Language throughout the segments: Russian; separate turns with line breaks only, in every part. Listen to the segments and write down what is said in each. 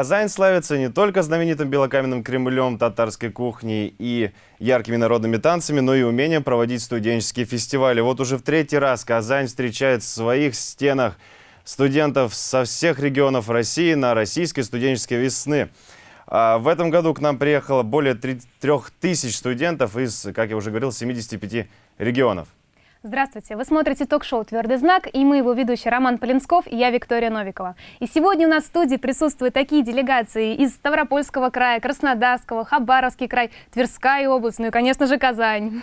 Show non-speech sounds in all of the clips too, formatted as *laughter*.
Казань славится не только знаменитым белокаменным Кремлем, татарской кухней и яркими народными танцами, но и умением проводить студенческие фестивали. Вот уже в третий раз Казань встречает в своих стенах студентов со всех регионов России на российской студенческой весны. А в этом году к нам приехало более 3000 студентов из, как я уже говорил, 75 регионов.
Здравствуйте! Вы смотрите ток-шоу «Твердый знак» и мы его ведущий Роман Полинсков и я Виктория Новикова. И сегодня у нас в студии присутствуют такие делегации из Ставропольского края, Краснодарского, Хабаровский край, Тверская область, ну и, конечно же, Казань.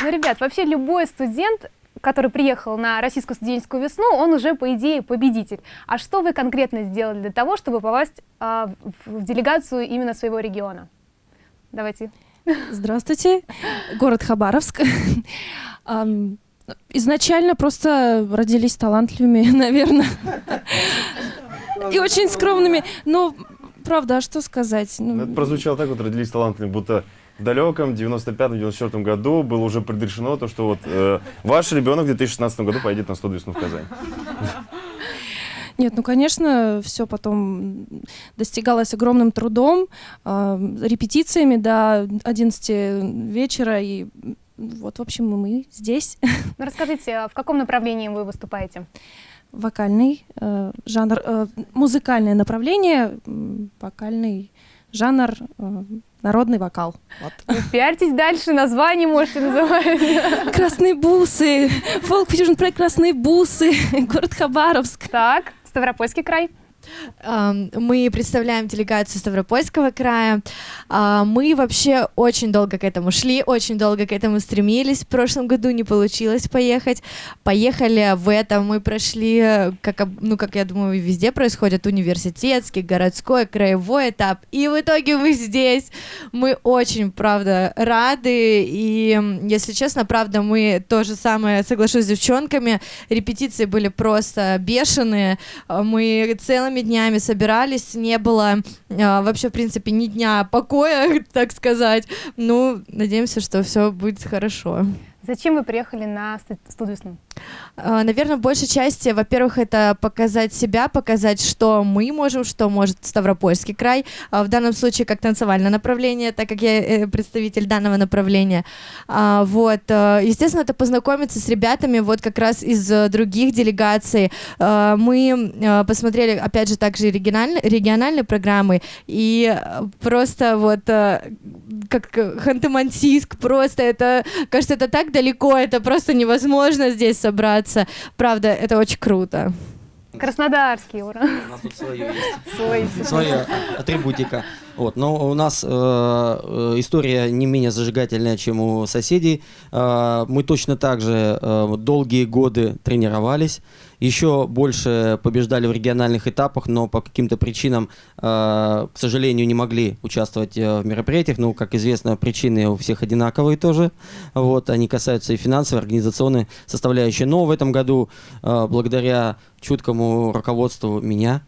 Ну, ребят, вообще любой студент который приехал на российскую студенческую весну, он уже, по идее, победитель. А что вы конкретно сделали для того, чтобы попасть э, в делегацию именно своего региона? Давайте.
Здравствуйте, город Хабаровск. Изначально просто родились талантливыми, *laughs* наверное, и очень скромными. Но, правда, а что сказать?
Ну, ну, это прозвучало так вот, родились талантливыми, будто в далеком 95-94 году было уже предрешено то, что вот э, ваш ребенок в 2016 году поедет на 100 весну в Казань.
Нет, ну, конечно, все потом достигалось огромным трудом, э, репетициями до 11 вечера, и вот, в общем, мы здесь. *laughs*
Ну, расскажите, а в каком направлении вы выступаете?
Вокальный э, жанр, э, музыкальное направление, вокальный жанр, э, народный вокал.
Вот. Ну, пиарьтесь дальше, название можете называть. *laughs*
Красные бусы, фолк фьюжн проект Красные бусы, *laughs* город Хабаровск.
Так, Ставропольский край.
Мы представляем делегацию Ставропольского края. А, мы вообще очень долго к этому шли, очень долго к этому стремились. В прошлом году не получилось поехать. Поехали в этом. Мы прошли, как, ну, как я думаю, везде происходит, университетский, городской, краевой этап. И в итоге мы здесь. Мы очень, правда, рады. И, если честно, правда, мы то же самое, соглашусь с девчонками, репетиции были просто бешеные. Мы целыми целыми днями собирались, не было э, вообще, в принципе, ни дня покоя, *laughs* так сказать. Ну, надеемся, что все будет хорошо.
Зачем вы приехали на студвесну?
А, Наверное, в большей части, во-первых, это показать себя, показать, что мы можем, что может Ставропольский край, а, в данном случае как танцевальное направление, так как я э, представитель данного направления. А, вот, э, естественно, это познакомиться с ребятами вот как раз из э, других делегаций. Мы посмотрели, опять же, также региональные, региональные программы, и просто вот как Ханты-Мансийск, просто это, кажется, это так далеко, это просто невозможно здесь собраться. Правда, это очень круто.
Краснодарский, ура.
У нас тут свое есть. Свой. Своя атрибутика. Вот, но у нас э, э, история не менее зажигательная, чем у соседей. Э, мы точно так же э, долгие годы тренировались еще больше побеждали в региональных этапах, но по каким-то причинам, э, к сожалению, не могли участвовать э, в мероприятиях. Ну, как известно, причины у всех одинаковые тоже. Вот, они касаются и финансовой, организационной составляющей. Но в этом году, э, благодаря чуткому руководству меня,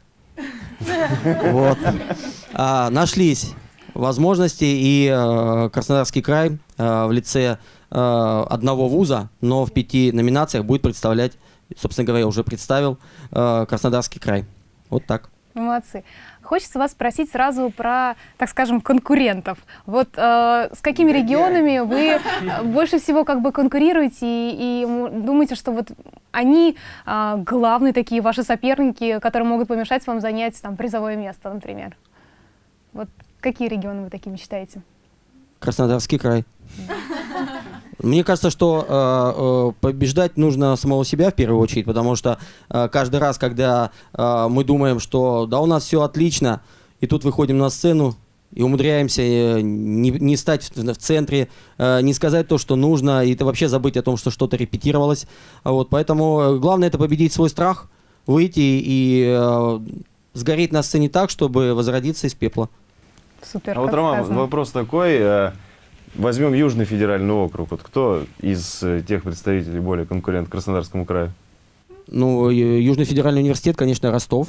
а, нашлись возможности, и Краснодарский край в лице одного вуза, но в пяти номинациях будет представлять собственно говоря, уже представил э, Краснодарский край. Вот так.
Молодцы. Хочется вас спросить сразу про, так скажем, конкурентов. Вот э, с какими регионами вы больше всего как бы конкурируете и, и думаете, что вот они э, главные такие ваши соперники, которые могут помешать вам занять там призовое место, например? Вот какие регионы вы такими считаете?
Краснодарский край. Мне кажется, что э, э, побеждать нужно самого себя в первую очередь, потому что э, каждый раз, когда э, мы думаем, что да, у нас все отлично, и тут выходим на сцену, и умудряемся э, не, не стать в, в центре, э, не сказать то, что нужно, и это вообще забыть о том, что что-то репетировалось. Вот, поэтому главное это победить свой страх, выйти и э, сгореть на сцене так, чтобы возродиться из пепла.
Супер.
А вот, Роман, вопрос такой. Э, Возьмем Южный федеральный округ. Вот кто из э, тех представителей более конкурент Краснодарскому краю?
Ну, Южный федеральный университет, конечно, Ростов.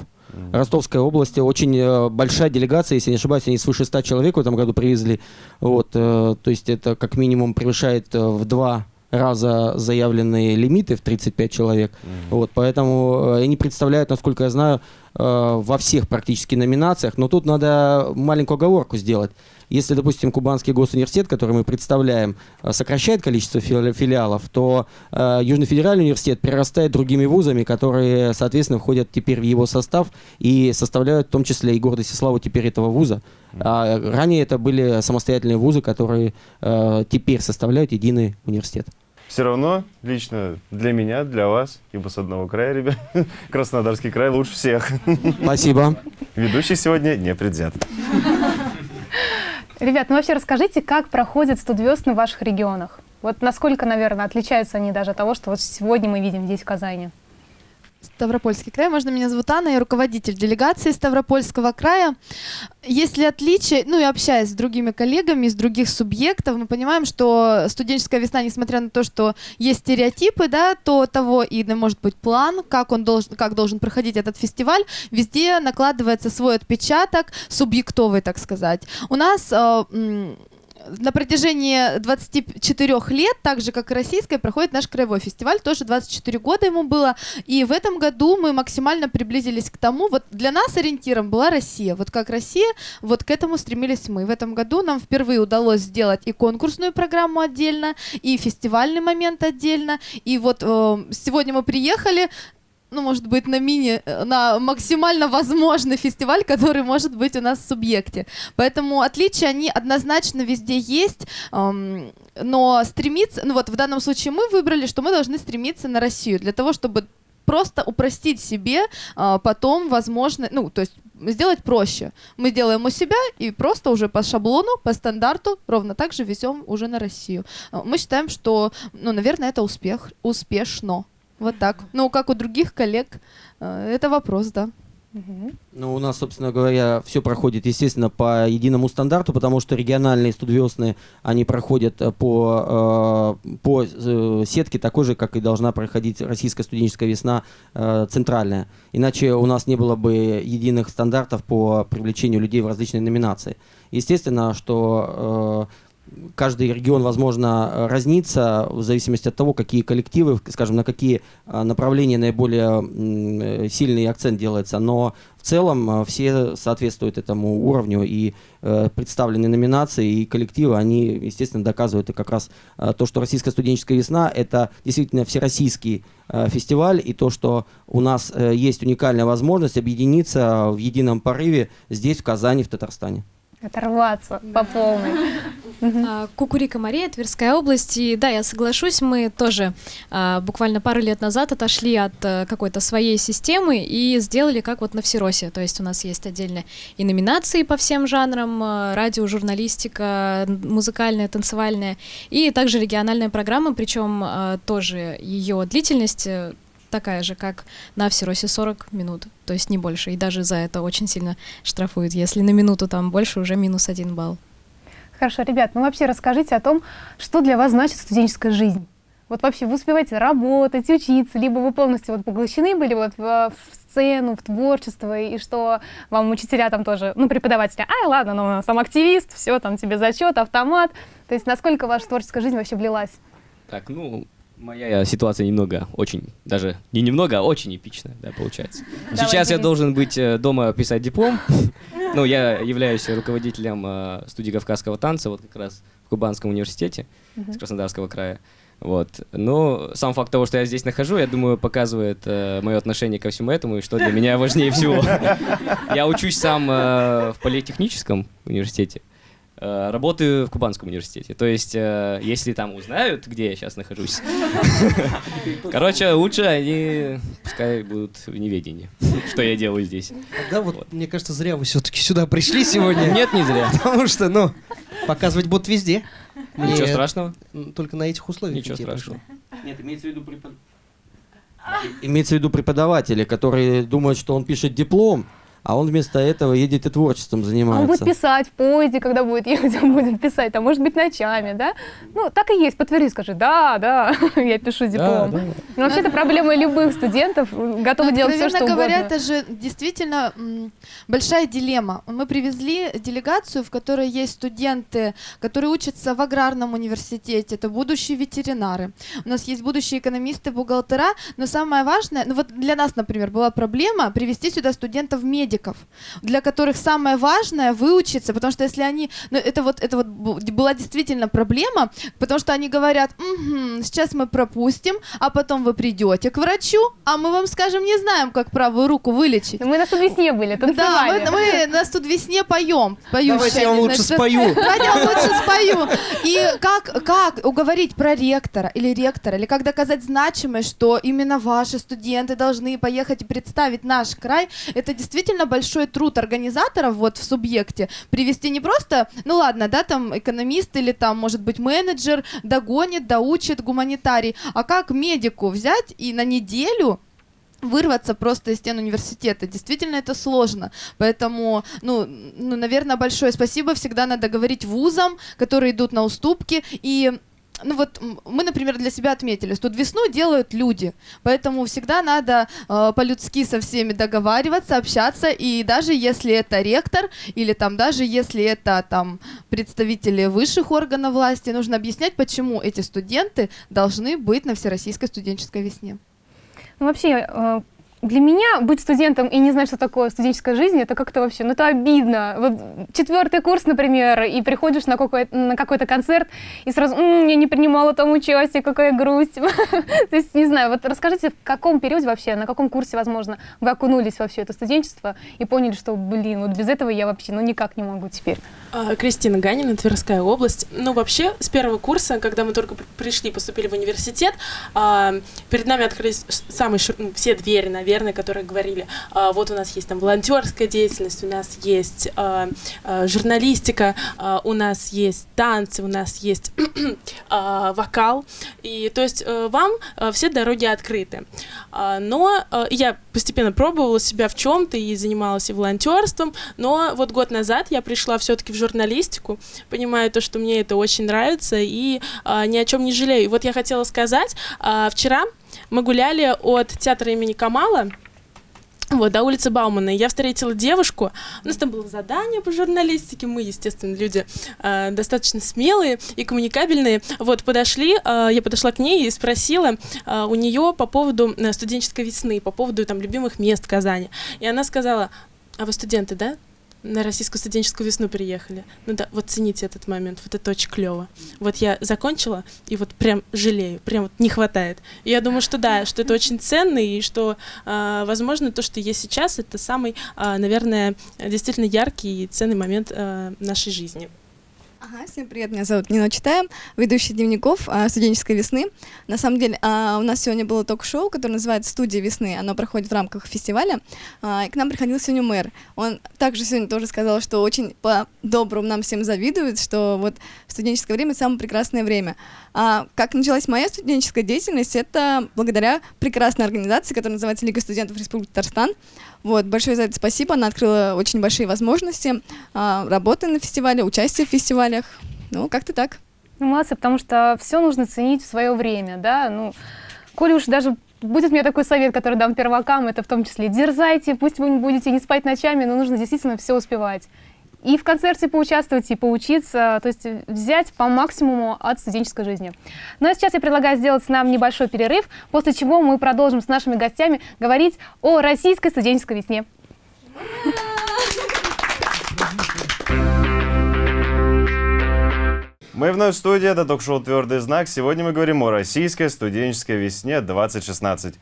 Ростовская область. Очень э, большая делегация, если не ошибаюсь, они свыше 100 человек в этом году привезли. Вот, э, то есть это как минимум превышает в два раза заявленные лимиты в 35 человек. Вот, поэтому э, они представляют, насколько я знаю, э, во всех практически номинациях. Но тут надо маленькую оговорку сделать. Если, допустим, Кубанский госуниверситет, который мы представляем, э, сокращает количество фили- филиалов, то э, Южный федеральный университет прирастает другими вузами, которые, соответственно, входят теперь в его состав и составляют в том числе и гордость и славу теперь этого вуза. А ранее это были самостоятельные вузы, которые э, теперь составляют единый университет.
Все равно, лично для меня, для вас, ибо с одного края, ребят, *laughs* Краснодарский край лучше всех.
Спасибо.
Ведущий сегодня не предвзят.
Ребят, ну вообще расскажите, как проходят студвесны в ваших регионах? Вот насколько, наверное, отличаются они даже от того, что вот сегодня мы видим здесь, в Казани?
Ставропольский край. Можно меня зовут Анна, я руководитель делегации Ставропольского края. Есть ли отличия, ну и общаясь с другими коллегами из других субъектов, мы понимаем, что студенческая весна, несмотря на то, что есть стереотипы, да, то того и может быть план, как он должен, как должен проходить этот фестиваль, везде накладывается свой отпечаток, субъектовый, так сказать. У нас э, на протяжении 24 лет, так же как и российской, проходит наш краевой фестиваль. Тоже 24 года ему было. И в этом году мы максимально приблизились к тому, вот для нас ориентиром была Россия. Вот как Россия, вот к этому стремились мы. В этом году нам впервые удалось сделать и конкурсную программу отдельно, и фестивальный момент отдельно. И вот э, сегодня мы приехали, ну, может быть, на мини, э, на максимально возможный фестиваль, который может быть у нас в субъекте. Поэтому отличия, они однозначно везде есть, но стремиться, ну вот в данном случае мы выбрали, что мы должны стремиться на Россию, для того, чтобы просто упростить себе а, потом возможно, ну, то есть сделать проще. Мы делаем у себя и просто уже по шаблону, по стандарту ровно так же везем уже на Россию. А, Мы считаем, что, ну, наверное, это успех, успешно. Вот так. Ну, как у других коллег, э, это вопрос, да.
Ну, у нас, собственно говоря, все проходит, естественно, по единому стандарту, потому что региональные студвесны, они проходят э, по, э, по сетке такой же, как и должна проходить российская студенческая весна центральная. Иначе у нас не было бы единых стандартов по привлечению людей в различные номинации. Естественно, что каждый регион, возможно, разнится в зависимости от того, какие коллективы, скажем, на какие э, направления наиболее э, сильный акцент делается. Но в целом э, все соответствуют этому уровню, и э, представленные номинации и коллективы, они, естественно, доказывают и как раз э, то, что «Российская студенческая весна» — это действительно всероссийский фестиваль, и то, что у нас э, есть уникальная возможность объединиться в едином порыве здесь, в Казани, в Татарстане.
Оторваться по полной. *laughs*
А, Кукурика Мария, Тверская область. И да, я соглашусь, мы тоже а, буквально пару лет назад отошли от э, какой-то своей системы и сделали как вот на Всеросе. То есть у нас есть отдельно и номинации по всем жанрам, э, радио, журналистика, музыкальная, танцевальная, и также региональная программа, причем э, тоже ее длительность такая же, как на Всеросе 40 минут, то есть не больше. И даже за это очень сильно штрафуют. Если на минуту там больше, уже минус один балл.
Хорошо, ребят, ну вообще расскажите о том, что для вас значит студенческая жизнь. Вот вообще вы успеваете работать, учиться, либо вы полностью вот поглощены были вот в, в сцену, в творчество, и что вам учителя там тоже, ну, преподаватели, ай, ладно, ну, сам активист, все, там тебе зачет, автомат. То есть насколько ваша творческая жизнь вообще влилась?
Так, ну, моя ситуация немного, очень, даже не немного, а очень эпичная, да, получается.
Давай,
Сейчас я должен быть э, дома писать диплом. *laughs* Ну, я являюсь руководителем э, студии кавказского танца, вот как раз в Кубанском университете с Краснодарского края. Вот. Но сам факт того, что я здесь нахожу, я думаю, показывает мое отношение ко всему этому и что для меня важнее всего. *laughs* Я учусь сам э, в политехническом университете. Э, Работаю в Кубанском университете. То есть, э, если там узнают, где я сейчас нахожусь, *laughs* короче, лучше они пускай будут в неведении, что я делаю здесь.
Да, вот, мне кажется, зря вы все-таки сюда пришли сегодня.
Нет, не зря. *laughs*
Потому что, ну, показывать бот везде. Мне
Ничего страшного.
Только на этих условиях.
Ничего страшного.
Нет, имеется в виду преподаватели. Имеется в виду преподаватели, которые думают, что он пишет диплом, а он вместо этого едет и творчеством
А он
занимается.
будет писать в поезде, когда будет ехать, *laughs* он будет писать, а может быть ночами, да? Ну, так и есть, подтверди, скажи, да, да, *laughs* я пишу диплом.
да.
Ну, вообще, это проблема любых студентов, готовы
Ну,
делать все, что
говоря,
угодно.
это же действительно большая дилемма. Мы привезли делегацию, в которой есть студенты, которые учатся в аграрном университете, это будущие ветеринары. У нас есть будущие экономисты, бухгалтера, но самое важное, ну вот для нас, например, была проблема привести сюда студентов-медиков, для которых самое важное выучиться, потому что если они, ну это вот, это вот была действительно проблема, потому что они говорят, «Мгм, сейчас мы пропустим, а потом вы придете к врачу, а мы вам скажем, не знаем, как правую руку вылечить.
Мы на весне были,
Да,
танцевали.
мы, мы нас тут весне поем. Поющая,
Давайте я вам лучше
знаю,
спою. *laughs*
Давайте я вам лучше спою. И как, как уговорить проректора или ректора, или как доказать значимость, что именно ваши студенты должны поехать и представить наш край, это действительно большой труд организаторов вот в субъекте. Привести не просто, ну ладно, да, там экономист или там, может быть, менеджер догонит, доучит гуманитарий, а как медику взять и на неделю вырваться просто из стен университета. Действительно, это сложно. Поэтому, ну, ну, наверное, большое спасибо всегда надо говорить вузам, которые идут на уступки. И ну вот мы, например, для себя отметили, что весну делают люди, поэтому всегда надо э, по-людски со всеми договариваться, общаться, и даже если это ректор или там даже если это там представители высших органов власти, нужно объяснять, почему эти студенты должны быть на всероссийской студенческой весне.
Ну, вообще, э, для меня быть студентом и не знать, что такое студенческая жизнь, это как-то вообще, ну это обидно. Вот четвертый курс, например, и приходишь на какой-то, на какой-то концерт, и сразу, «М, я не принимала там участие, какая грусть. *laughs* То есть, не знаю, вот расскажите, в каком периоде вообще, на каком курсе, возможно, вы окунулись во все это студенчество и поняли, что, блин, вот без этого я вообще, ну никак не могу теперь.
А, Кристина Ганина, Тверская область. Ну, вообще, с первого курса, когда мы только при- пришли, поступили в университет, а, перед нами открылись самые ну, все двери, наверное, которые говорили, а, вот у нас есть там волонтерская деятельность, у нас есть журналистика, у нас есть танцы, у нас есть *clears throat* вокал. И то есть э, вам э, все дороги открыты. Но э, я постепенно пробовала себя в чем-то и занималась и волонтерством, но вот год назад я пришла все-таки в журналистику, понимаю то, что мне это очень нравится и а, ни о чем не жалею. Вот я хотела сказать, а, вчера мы гуляли от театра имени Камала, вот, до улицы Баумана. Я встретила девушку. У нас там было задание по журналистике. Мы, естественно, люди э, достаточно смелые и коммуникабельные. Вот, подошли, э, я подошла к ней и спросила э, у нее по поводу э, студенческой весны, по поводу там любимых мест Казани. И она сказала, а вы студенты, да? На российскую студенческую весну приехали. Ну да, вот цените этот момент, вот это очень клево. Вот я закончила, и вот прям жалею, прям вот не хватает. И я думаю, что да, что это очень ценно, и что, а, возможно, то, что есть сейчас, это самый, а, наверное, действительно яркий и ценный момент а, нашей жизни.
Ага, всем привет, меня зовут Нина Читаем, ведущая дневников а, студенческой весны. На самом деле, а, у нас сегодня было ток-шоу, которое называется «Студия весны», оно проходит в рамках фестиваля, а, и к нам приходил сегодня мэр. Он также сегодня тоже сказал, что очень по-доброму нам всем завидует, что вот студенческое время — самое прекрасное время. А как началась моя студенческая деятельность, это благодаря прекрасной организации, которая называется Лига студентов Республики Татарстан. Вот, большое за это спасибо, она открыла очень большие возможности а, работы на фестивале, участия в фестивалях. Ну, как-то так.
Ну, молодцы, потому что все нужно ценить в свое время, да, ну, коли уж даже будет меня такой совет, который дам первакам, это в том числе дерзайте, пусть вы не будете не спать ночами, но нужно действительно все успевать. И в концерте поучаствовать, и поучиться, то есть взять по максимуму от студенческой жизни. Ну а сейчас я предлагаю сделать нам небольшой перерыв, после чего мы продолжим с нашими гостями говорить о российской студенческой весне.
Мы вновь в студии, это ток-шоу «Твердый знак». Сегодня мы говорим о российской студенческой весне 2016.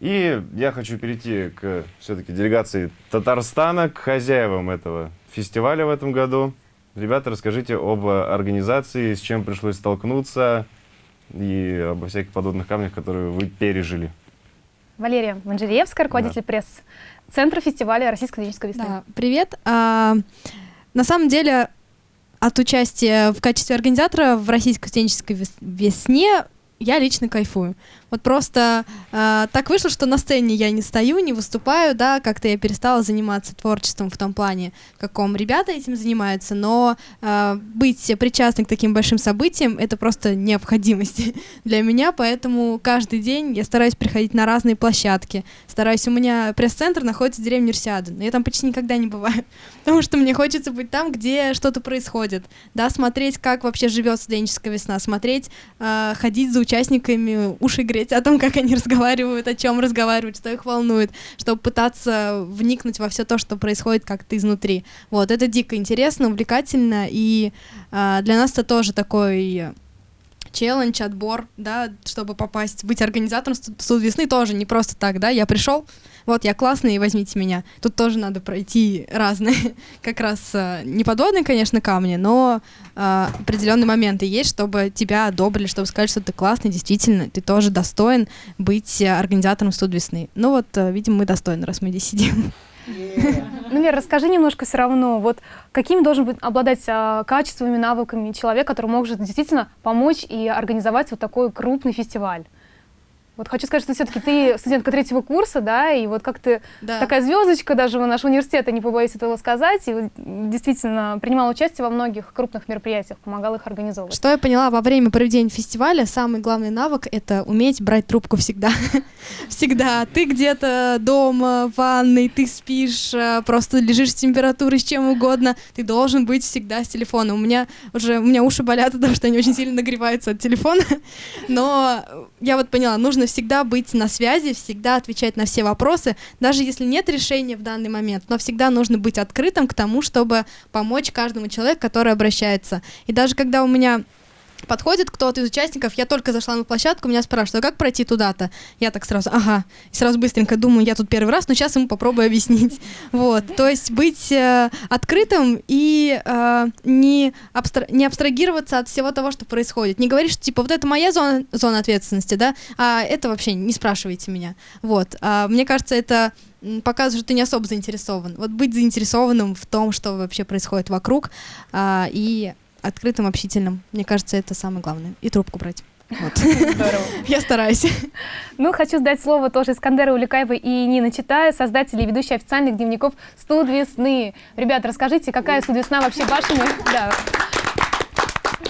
И я хочу перейти к все-таки делегации Татарстана, к хозяевам этого фестиваля в этом году. Ребята, расскажите об организации, с чем пришлось столкнуться и обо всяких подобных камнях, которые вы пережили.
Валерия Манжериевская, руководитель пресс-центра фестиваля «Российская студенческая весна».
Да, привет. А, на самом деле, от участия в качестве организатора в Российской студенческой вес- весне я лично кайфую. Вот просто э, так вышло, что на сцене я не стою, не выступаю, да, как-то я перестала заниматься творчеством в том плане, в каком ребята этим занимаются, но э, быть причастным к таким большим событиям — это просто необходимость *laughs* для меня, поэтому каждый день я стараюсь приходить на разные площадки, стараюсь, у меня пресс-центр находится в деревне Универсиады, но я там почти никогда не бываю, *laughs* потому что мне хочется быть там, где что-то происходит, да, смотреть, как вообще живет студенческая весна, смотреть, э, ходить за участниками, уши греть о том, как они разговаривают, о чем разговаривают, что их волнует, чтобы пытаться вникнуть во все то, что происходит как-то изнутри. Вот, это дико интересно, увлекательно, и э, для нас это тоже такой челлендж, отбор, да, чтобы попасть, быть организатором студ весны тоже не просто так, да, я пришел, вот я классный, возьмите меня. Тут тоже надо пройти разные, *laughs* как раз э, не подводные, конечно, камни, но э, определенные моменты есть, чтобы тебя одобрили, чтобы сказать, что ты классный, действительно, ты тоже достоин быть организатором студ весны. Ну вот, э, видимо, мы достойны, раз мы здесь сидим. *laughs* *laughs*
Ну, Вера, расскажи немножко все равно, вот какими должен быть обладать а, качествами, навыками человек, который может действительно помочь и организовать вот такой крупный фестиваль? Вот хочу сказать, что все-таки ты студентка третьего курса, да, и вот как ты да. такая звездочка даже нашего университета, не побоюсь этого сказать, и действительно принимала участие во многих крупных мероприятиях, помогала их организовывать.
Что я поняла во время проведения фестиваля, самый главный навык — это уметь брать трубку всегда. *laughs* всегда. Ты где-то дома, в ванной, ты спишь, э, просто лежишь с температурой, с чем угодно, ты должен быть всегда с телефоном. У меня уже, у меня уши болят, потому что они очень сильно нагреваются от телефона, *laughs* но я вот поняла, нужно всегда быть на связи, всегда отвечать на все вопросы, даже если нет решения в данный момент, но всегда нужно быть открытым к тому, чтобы помочь каждому человеку, который обращается. И даже когда у меня подходит кто-то из участников, я только зашла на площадку, меня спрашивают, а как пройти туда-то? Я так сразу, ага, и сразу быстренько думаю, я тут первый раз, но сейчас ему попробую объяснить. *laughs* Вот, то есть быть э, открытым и э, не, абстра не абстрагироваться от всего того, что происходит. Не говорить, что типа вот это моя зона, зона ответственности, да, а это вообще не спрашивайте меня. Вот, а, мне кажется, это показывает, что ты не особо заинтересован. Вот быть заинтересованным в том, что вообще происходит вокруг, а, и открытым, общительным. Мне кажется, это самое главное. И трубку брать. Вот. Здорово. *laughs* Я стараюсь.
Ну, хочу сдать слово тоже Искандеру Уликаевой и Нина Читая, создатели и ведущие официальных дневников «Студ весны». Ребят, расскажите, какая «Студ весна» вообще вашими... Да.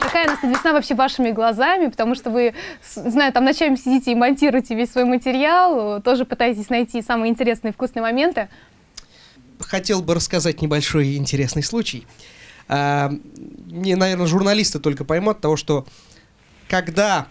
Какая у нас весна вообще вашими глазами, потому что вы, знаю, там ночами сидите и монтируете весь свой материал, тоже пытаетесь найти самые интересные вкусные моменты.
Хотел бы рассказать небольшой интересный случай. А, не, наверное, журналисты только поймут того, что когда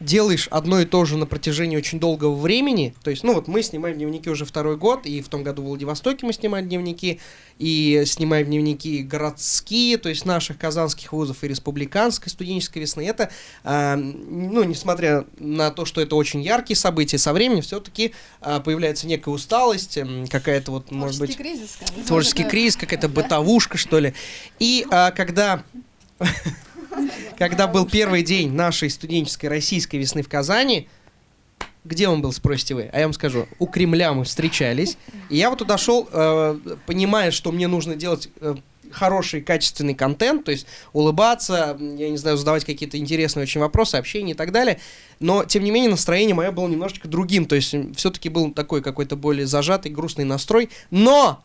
делаешь одно и то же на протяжении очень долгого времени, то есть, ну вот мы снимаем дневники уже второй год, и в том году в Владивостоке мы снимаем дневники, и снимаем дневники городские, то есть наших казанских вузов и республиканской студенческой весны. Это, э, ну, несмотря на то, что это очень яркие события, со временем все-таки э, появляется некая усталость, э, какая-то вот, может быть...
Кризис,
творческий *laughs* кризис, какая-то бытовушка, что ли. И э, когда *laughs* когда был первый день нашей студенческой российской весны в Казани, где он был, спросите вы? А я вам скажу, у Кремля мы встречались. И я вот туда шел, э, понимая, что мне нужно делать э, хороший, качественный контент, то есть улыбаться, я не знаю, задавать какие-то интересные очень вопросы, общение и так далее. Но, тем не менее, настроение мое было немножечко другим. То есть все-таки был такой какой-то более зажатый, грустный настрой. Но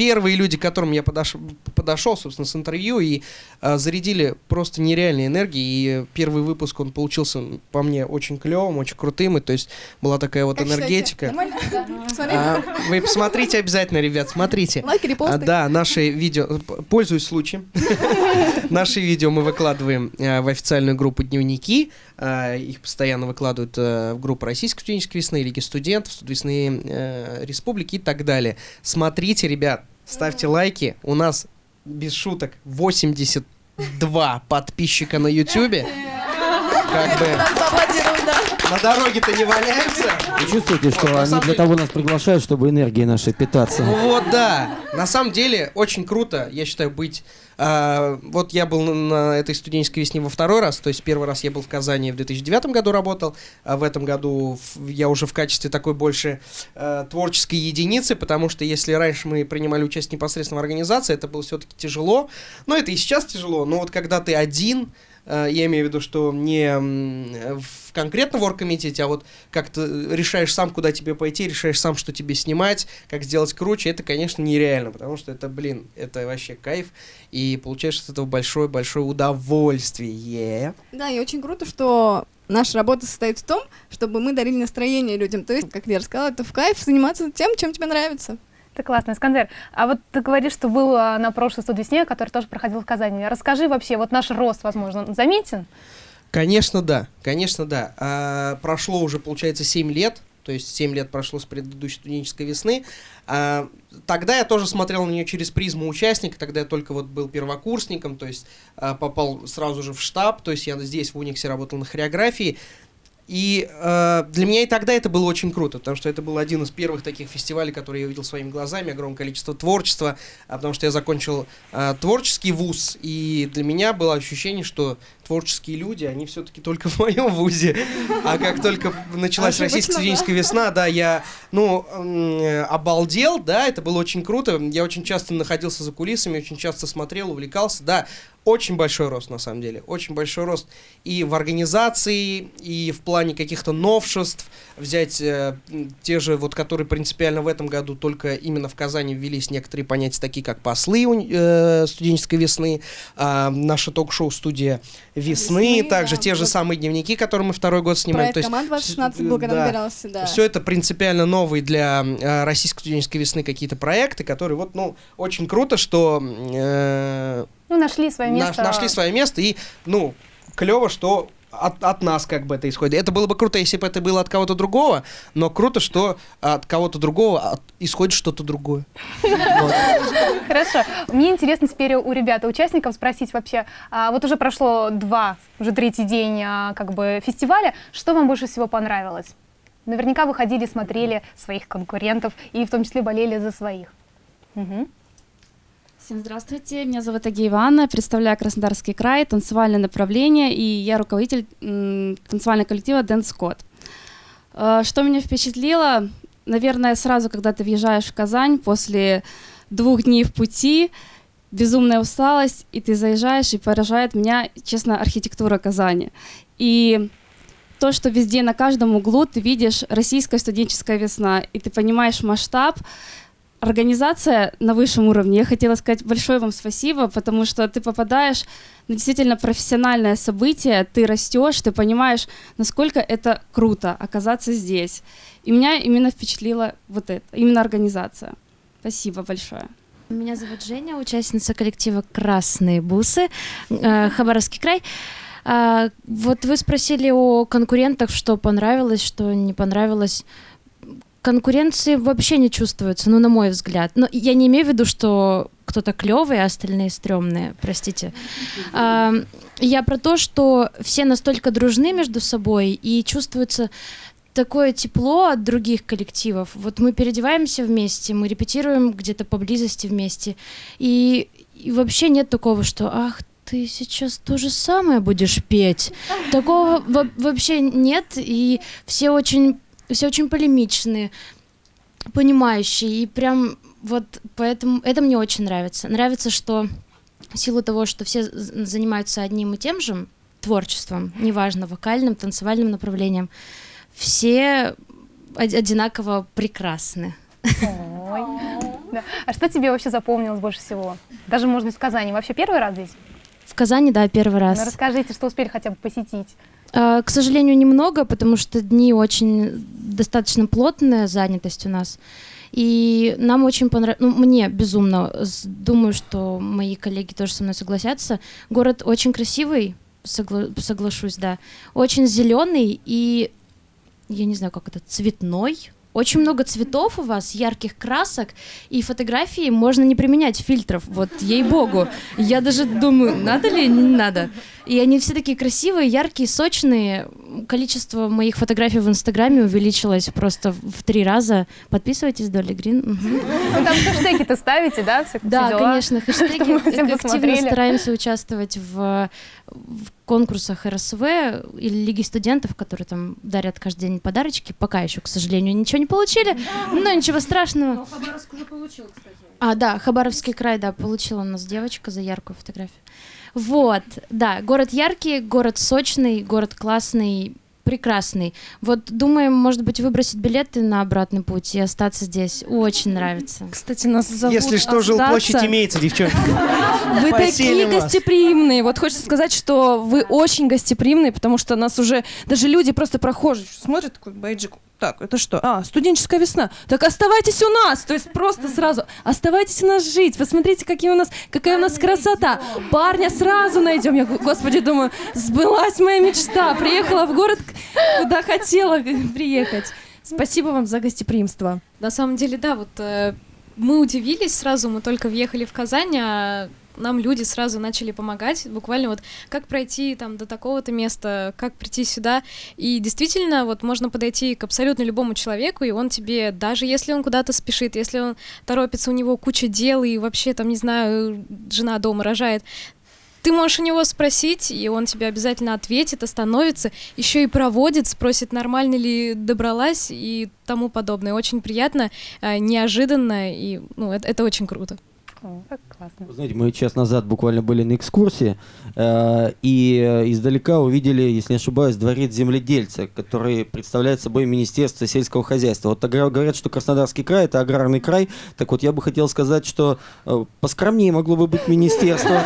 первые люди, к которым я подошел, подошел собственно, с интервью, и э, зарядили просто нереальной энергией. И первый выпуск, он получился, по мне, очень клевым, очень крутым. И то есть была такая вот как энергетика. *laughs* А, вы посмотрите обязательно, ребят, смотрите.
Лайки, репосты.
А, да, наши видео, пользуюсь случаем, *laughs* наши видео мы выкладываем э, в официальную группу «Дневники». Э, их постоянно выкладывают э, в группу Российской студенческой весны, Лиги студентов, весны э, республики и так далее. Смотрите, ребят, ставьте лайки. У нас, без шуток, 82 подписчика на Ютубе. Как бы... На дороге-то не валяются.
Вы чувствуете, что вот, они для того нас приглашают, чтобы энергией нашей питаться?
Вот, да. На самом деле, очень круто, я считаю, быть а, вот я был на этой студенческой весне во второй раз, то есть первый раз я был в Казани в 2009 году работал, а в этом году я уже в качестве такой больше э, творческой единицы, потому что если раньше мы принимали участие непосредственно в организации, это было все-таки тяжело, но это и сейчас тяжело, но вот когда ты один, э, я имею в виду, что не в конкретно в оргкомитете, а вот как ты решаешь сам, куда тебе пойти, решаешь сам, что тебе снимать, как сделать круче, это, конечно, нереально, потому что это, блин, это вообще кайф, и получаешь от этого большое-большое удовольствие.
Да, и очень круто, что наша работа состоит в том, чтобы мы дарили настроение людям. То есть, как Лера сказала, это в кайф заниматься тем, чем тебе нравится.
Это классно. Искандер, а вот ты говоришь, что был а, на прошлой студвесне, который тоже проходил в Казани. Расскажи вообще, вот наш рост, возможно, заметен?
Конечно, да, конечно, да. А, прошло уже, получается, 7 лет, то есть 7 лет прошло с предыдущей студенческой весны. А, тогда я тоже смотрел на нее через призму участника, тогда я только вот был первокурсником, то есть а, попал сразу же в штаб, то есть я здесь в Униксе работал на хореографии. И э, для меня и тогда это было очень круто, потому что это был один из первых таких фестивалей, которые я увидел своими глазами, огромное количество творчества, а потому что я закончил э, творческий вуз, и для меня было ощущение, что творческие люди, они все-таки только в моем вузе. А как только началась российская студенческая весна, да, я, ну, обалдел, да, это было очень круто. Я очень часто находился за кулисами, очень часто смотрел, увлекался, да. Очень большой рост, на самом деле, очень большой рост и в организации, и в плане каких-то новшеств. Взять э, те же, вот, которые принципиально в этом году только именно в Казани ввелись некоторые понятия, такие как послы э, студенческой весны, а, наша ток-шоу студия весны,
Весны,
также
да,
те же самые дневники, которые мы второй год снимаем.
Проект «Команд 2016»
с-
был, когда
да.
набирался, да.
Все это принципиально новые для э, российской студенческой весны какие-то проекты, которые вот, ну, очень круто, что э,
Ну, нашли свое
наш-
место.
нашли свое место и, ну, клево, что от, от нас как бы это исходит. Это было бы круто, если бы это было от кого-то другого, но круто, что от кого-то другого от- исходит что-то другое.
Хорошо. Мне интересно теперь у ребят, участников спросить вообще, а, вот уже прошло два, уже третий день а, как бы фестиваля, что вам больше всего понравилось? Наверняка вы ходили, смотрели своих конкурентов и в том числе болели за своих. Мгм.
Всем здравствуйте, меня зовут Агеева Анна, представляю Краснодарский край, танцевальное направление, и я руководитель танцевального коллектива Dance Code. Э, Что меня впечатлило? Наверное, сразу, когда ты въезжаешь в Казань после двух дней в пути, безумная усталость, и ты заезжаешь, и поражает меня, честно, архитектура Казани. И то, что везде, на каждом углу ты видишь российская студенческая весна, и ты понимаешь масштаб, организация на высшем уровне. Я хотела сказать большое вам спасибо, потому что ты попадаешь на действительно профессиональное событие, ты растешь, ты понимаешь, насколько это круто оказаться здесь. И меня именно впечатлила вот это, именно организация. Спасибо большое.
Меня зовут Женя, участница коллектива «Красные бусы», э, Хабаровский край. А, Вот вы спросили о конкурентах, что понравилось, что не понравилось. Конкуренции вообще не чувствуется, ну, на мой взгляд. Но я не имею в виду, что кто-то клевый, а остальные стрёмные, простите. А, Я про то, что все настолько дружны между собой и чувствуется такое тепло от других коллективов. Вот мы переодеваемся вместе, мы репетируем где-то поблизости вместе. И, и вообще нет такого, что ах, ты сейчас то же самое будешь петь. Такого во- вообще нет, и все очень, все очень полемичные, понимающие, и прям вот поэтому это мне очень нравится. Нравится, что в силу того, что все занимаются одним и тем же творчеством, неважно, вокальным, танцевальным направлением, все од- одинаково прекрасны.
Ой. Да. А что тебе вообще запомнилось больше всего? Даже, может быть, в Казани. Вообще первый раз здесь?
В Казани, да, первый раз.
Ну, расскажите, что успели хотя бы посетить.
А, К сожалению, немного, потому что дни очень достаточно плотная занятость у нас. И нам очень понравилось, ну, мне безумно, думаю, что мои коллеги тоже со мной согласятся. Город очень красивый, согла- соглашусь, да. Очень зеленый и, я не знаю, как это, цветной. Очень много цветов у вас, ярких красок, и фотографии можно не применять фильтров, вот ей-богу. Я даже думаю, надо ли, не надо. И они все такие красивые, яркие, сочные. Количество моих фотографий в Инстаграме увеличилось просто в три раза. Подписывайтесь, Долли Грин. Мгм.
Ну, там хэштеги-то ставите, да? Все,
Да,
дела?
конечно, *laughs* хэштеги. Активно стараемся участвовать в, в конкурсах РСВ или Лиги студентов, которые там дарят каждый день подарочки. Пока еще, к сожалению, ничего не получили, но ничего страшного.
Хабаровск уже получил, кстати.
А, да, Хабаровский край, да, получила у нас девочка за яркую фотографию. Вот, да, город яркий, город сочный, город классный, прекрасный. Вот думаем, может быть, выбросить билеты на обратный путь и остаться здесь. Очень нравится.
Кстати, нас зовут
Если что, жилплощадь
остаться.
имеется, девчонки. *laughs*
Вы такие
вас.
гостеприимные. Вот хочется сказать, что вы очень гостеприимные, потому что нас уже даже люди просто прохожие смотрят такой бейджик. Так, это что? А, студенческая весна. Так оставайтесь у нас. То есть просто сразу оставайтесь у нас жить. Посмотрите, какие у нас, какая у нас красота. Парня сразу найдем. Я, господи, думаю, сбылась моя мечта. Приехала в город, куда хотела приехать. Спасибо вам за гостеприимство.
На самом деле, да, вот э, мы удивились сразу, мы только въехали в Казань, а нам люди сразу начали помогать, буквально вот как пройти там до такого-то места, как прийти сюда, и действительно вот можно подойти к абсолютно любому человеку, и он тебе, даже если он куда-то спешит, если он торопится, у него куча дел, и вообще там, не знаю, жена дома рожает, ты можешь у него спросить, и он тебе обязательно ответит, остановится, еще и проводит, спросит, нормально ли добралась и тому подобное. Очень приятно, э, неожиданно, и ну, это, это очень круто.
Как классно.
Вы знаете, мы час назад буквально были на экскурсии э, и э, издалека увидели, если не ошибаюсь, дворец земледельца, который представляет собой Министерство сельского хозяйства. Вот говорят, что Краснодарский край это аграрный край. Так вот, я бы хотел сказать, что э, поскромнее могло бы быть министерство.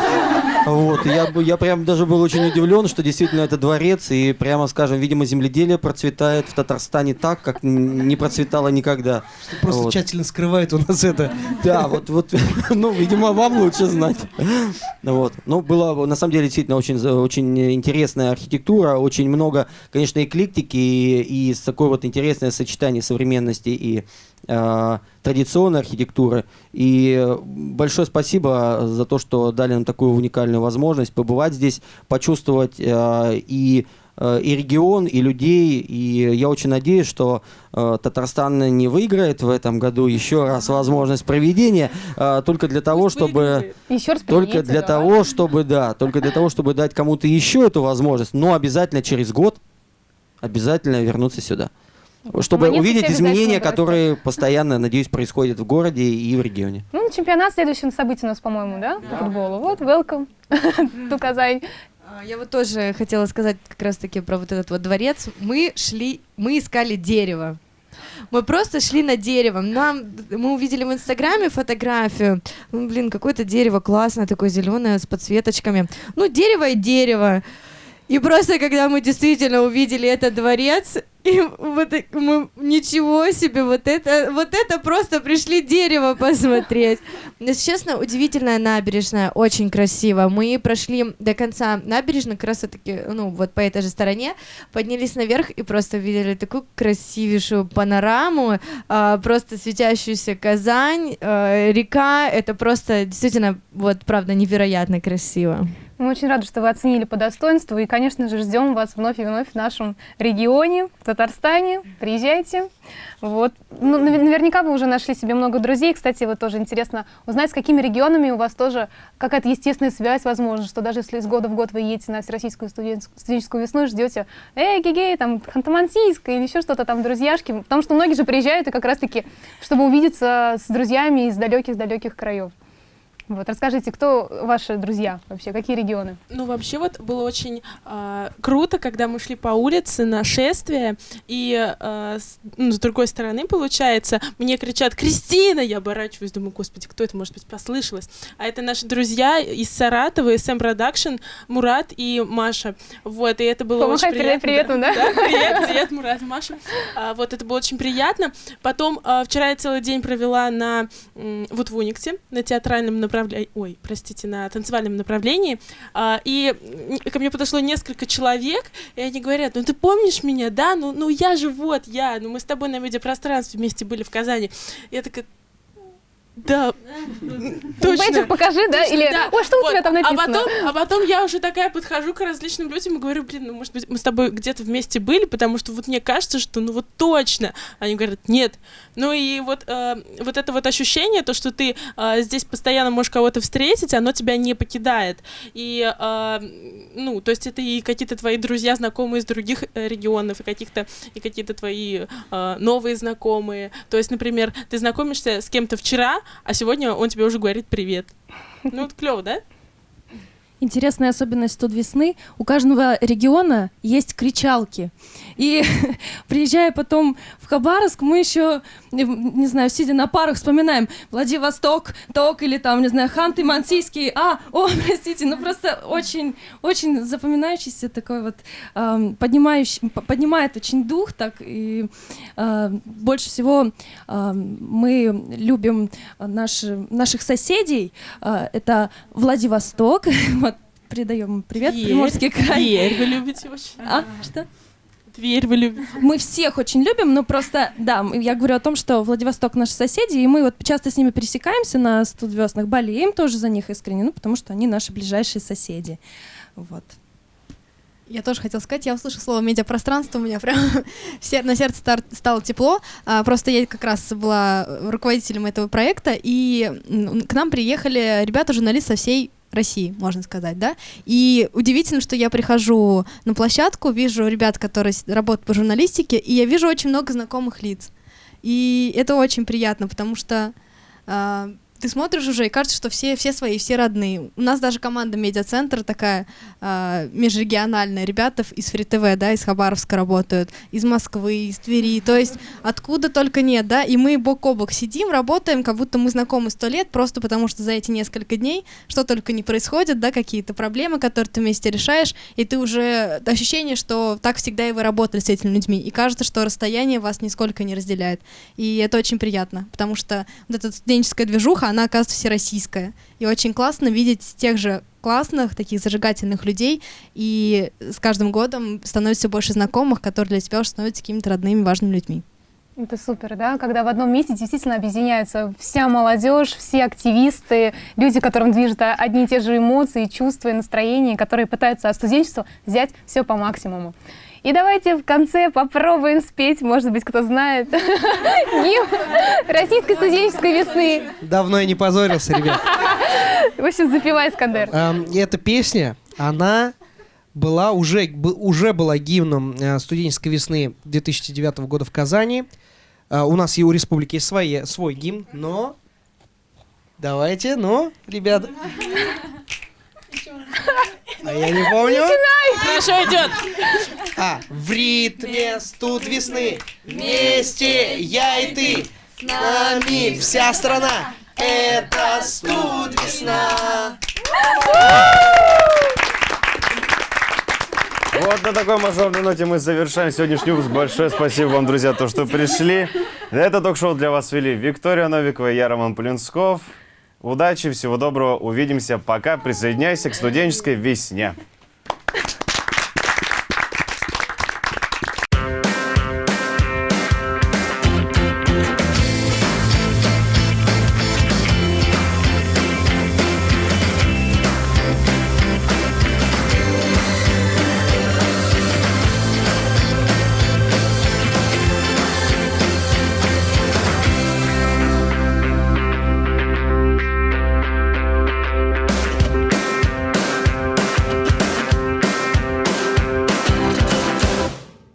Вот, я, я прям даже был очень удивлен, что действительно это дворец, и прямо скажем, видимо, земледелие процветает в Татарстане так, как не процветало никогда.
Просто
Вот.
тщательно скрывает у нас это.
Да, вот, вот, *laughs* ну, видимо, вам лучше знать. Вот. Ну, было, на самом деле, действительно очень, очень интересная архитектура, очень много, конечно, эклиптики и, и с такое вот интересное сочетание современности и традиционной архитектуры. И э, большое спасибо за то, что дали нам такую уникальную возможность побывать здесь, почувствовать э, и э, и регион, и людей. И я очень надеюсь, что э, Татарстан не выиграет в этом году еще раз возможность проведения, э, только для того, чтобы...
Еще раз
Только для
давай.
того, чтобы, да, только для того, чтобы дать кому-то еще эту возможность, но обязательно через год обязательно вернуться сюда. Чтобы увидеть изменения, которые постоянно, надеюсь, происходят в городе и в регионе.
Ну, чемпионат следующее событие у нас, по-моему, да, по футболу. Вот, welcome *laughs* to Казань.
А, Я вот тоже хотела сказать как раз-таки про вот этот вот дворец. Мы шли, мы искали дерево. Мы просто шли на дерево. Нам, мы увидели в Инстаграме фотографию. Ну, блин, какое-то дерево классное, такое зеленое с подсветочками. Ну, дерево и дерево. И просто, когда мы действительно увидели этот дворец, и вот мы ничего себе, вот это, вот это просто пришли дерево посмотреть. Если честно, удивительная набережная, очень красиво. Мы прошли до конца набережной, как раз таки, ну, вот по этой же стороне, поднялись наверх и просто увидели такую красивейшую панораму, а, просто светящуюся Казань, а, река, это просто действительно, вот, правда, невероятно красиво.
Мы очень рады, что вы оценили по достоинству. И, конечно же, ждем вас вновь и вновь в нашем регионе, в Татарстане. Приезжайте. Вот. Ну, нав- наверняка вы уже нашли себе много друзей. Кстати, вот тоже интересно узнать, с какими регионами у вас тоже какая-то естественная связь, возможно, что даже если из года в год вы едете на Всероссийскую студен- студенческую весну и ждете, эй, гигей, там, Ханты-Мансийск или еще что-то там, друзьяшки. Потому что многие же приезжают и как раз-таки, чтобы увидеться с друзьями из далеких-далеких краев. Вот, расскажите, кто ваши друзья вообще, какие регионы?
Ну, вообще вот было очень а, круто, когда мы шли по улице на шествие, и а, с, ну, с другой стороны, получается, мне кричат «Кристина!» Я оборачиваюсь, думаю, господи, кто это, может быть, послышалось? А это наши друзья из Саратова, из SM Production, Мурат и Маша. Вот, и это было
Помахай
очень
привет,
приятно.
привет, да?
Привет, привет, Мурат и Маша. А, вот, это было очень приятно. Потом, а, вчера я целый день провела на, вот в Униксе, на театральном направлении, ой, простите, на танцевальном направлении, А, и ко мне подошло несколько человек, и они говорят, ну ты помнишь меня, да? Ну, ну я же вот, я, ну мы с тобой на медиапространстве вместе были в Казани. Я такая, да, точно.
Бейджик покажи, да?
Точно,
Или,
да.
ой, что у
Вот.
тебя там
А
написано?
потом, а потом я уже такая подхожу к различным людям и говорю, блин, ну, может быть, мы с тобой где-то вместе были, потому что вот мне кажется, что ну вот точно. Они говорят, нет. Ну и вот, э, вот это вот ощущение, то, что ты э, здесь постоянно можешь кого-то встретить, оно тебя не покидает. И, э, ну, то есть это и какие-то твои друзья, знакомые из других э, регионов, и каких-то, и какие-то твои э, новые знакомые. То есть, например, ты знакомишься с кем-то вчера, а сегодня он тебе уже говорит привет. Ну, вот клево, да?
Интересная особенность тут весны. У каждого региона есть кричалки. И *laughs* приезжая потом в Хабаровск, мы еще, не знаю, сидя на парах, вспоминаем Владивосток, Ток или там, не знаю, Ханты-Мансийский. А, о, *laughs* простите, ну просто очень, очень запоминающийся такой вот, э, поднимающий, поднимает очень дух так. И э, больше всего э, мы любим наши, наших соседей. Э, это Владивосток, *laughs* передаем привет,
Тверь.
Приморский край.
Тверь вы любите очень.
А, что?
Тверь вы любите.
Мы всех очень любим, но просто, да, я говорю о том, что Владивосток наши соседи, и мы вот часто с ними пересекаемся на студвеснах, болеем тоже за них искренне, ну, потому что они наши ближайшие соседи. Вот.
Я тоже хотела сказать, я услышала слово медиапространство, у меня прям *laughs* на сердце стало тепло. А, просто я как раз была руководителем этого проекта, и к нам приехали ребята-журналисты со всей России, можно сказать, да. И удивительно, что я прихожу на площадку, вижу ребят, которые работают по журналистике, и я вижу очень много знакомых лиц. И это очень приятно, потому что а, ты смотришь уже, и кажется, что все, все свои, все родные. У нас даже команда медиацентр такая а, межрегиональная. Ребята из Фри ТВ, да, из Хабаровска работают, из Москвы, из Твери. То есть откуда только нет, да. И мы бок о бок сидим, работаем, как будто мы знакомы сто лет, просто потому что за эти несколько дней что только не происходит, да, какие-то проблемы, которые ты вместе решаешь, и ты уже ощущение, что так всегда и вы работали с этими людьми. И кажется, что расстояние вас нисколько не разделяет. И это очень приятно, потому что вот эта студенческая движуха, она оказывается всероссийская. И очень классно видеть тех же классных, таких зажигательных людей, и с каждым годом становится все больше знакомых, которые для тебя уже становятся какими-то родными, важными людьми.
Это супер, да, когда в одном месте действительно объединяются вся молодежь, все активисты, люди, которым движут одни и те же эмоции, чувства и настроения, которые пытаются от студенчества взять все по максимуму. И давайте в конце попробуем спеть, может быть, кто знает, *laughs* гимн Российской студенческой весны.
Давно я не позорился, ребят. *laughs*
В общем, запивай, Искандер.
Эм, и эта песня, она была уже, уже была гимном э, студенческой весны 2009 года в Казани. Э, у нас и у республики есть свои, свой гимн, но... Давайте, ну, ребята. *laughs* А я не помню.
Хорошо идет.
А, в ритме студ весны, вместе я и ты, с нами вся страна, это студ весна.
Вот на такой мажорной ноте мы завершаем сегодняшний выпуск. Большое спасибо вам, друзья, то, что пришли. Это ток-шоу для вас вели Виктория Новикова и я, Роман Полинсков. Удачи, всего доброго, увидимся. Пока, присоединяйся к студенческой весне.